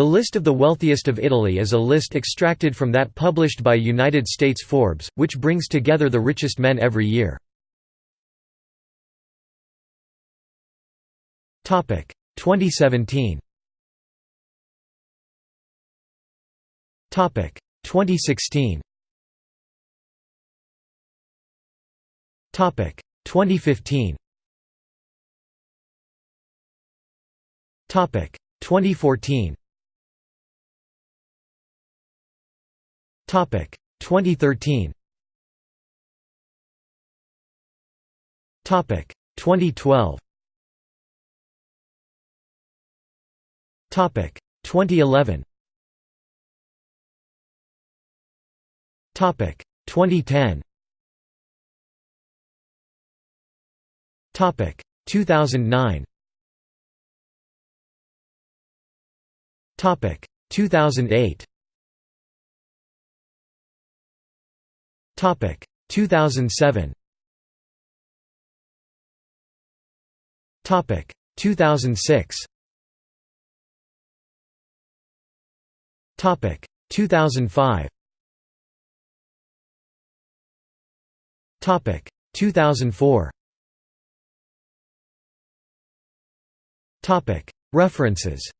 The list of the wealthiest of Italy is a list extracted from that published by United States Forbes, which brings together the richest men every year. 2017 2016 2015 2014 Topic. 2013 Topic. 2012 Topic. 2011 Topic. 2010 Topic. 2009 Topic. 2008 Topic. 2007 Topic. 2006 Topic. 2005 Topic. 2004 Topic. References